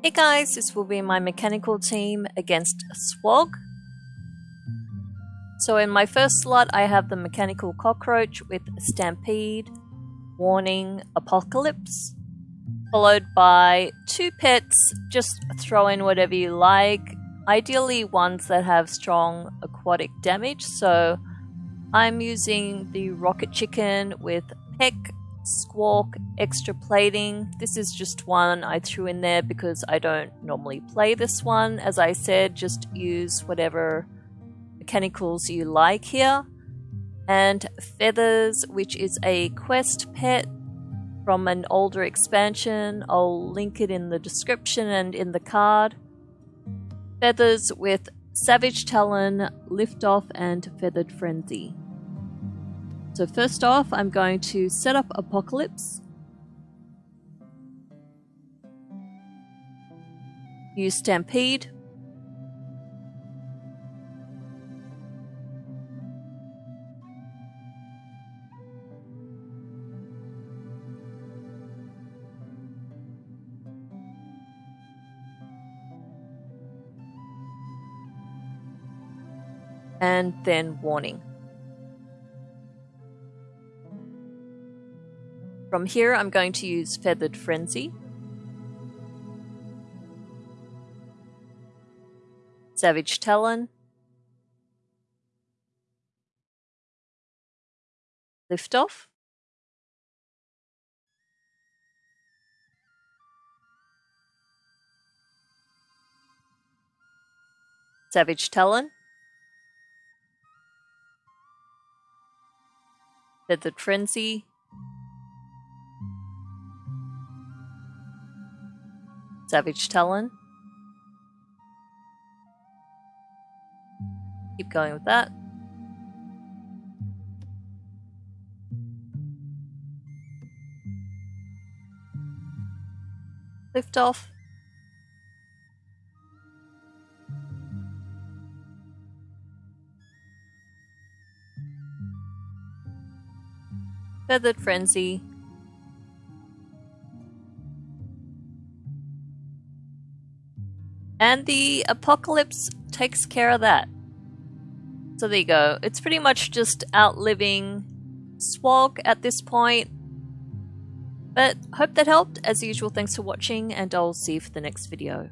Hey guys, this will be my mechanical team against Swog. So in my first slot I have the mechanical cockroach with Stampede, Warning, Apocalypse, followed by two pets, just throw in whatever you like, ideally ones that have strong aquatic damage, so I'm using the Rocket Chicken with Peck, Squawk, Extra Plating. This is just one I threw in there because I don't normally play this one. As I said, just use whatever mechanicals you like here. And Feathers, which is a quest pet from an older expansion. I'll link it in the description and in the card. Feathers with Savage Talon, Liftoff, and Feathered Frenzy. So first off, I'm going to set up Apocalypse. Use Stampede. And then Warning. From here, I'm going to use Feathered Frenzy. Savage Talon. Liftoff. Savage Talon. Feathered Frenzy. Savage Talon. Keep going with that. Lift off. Feathered Frenzy. And the apocalypse takes care of that. So there you go. It's pretty much just outliving Swog at this point. But hope that helped. As usual, thanks for watching, and I'll see you for the next video.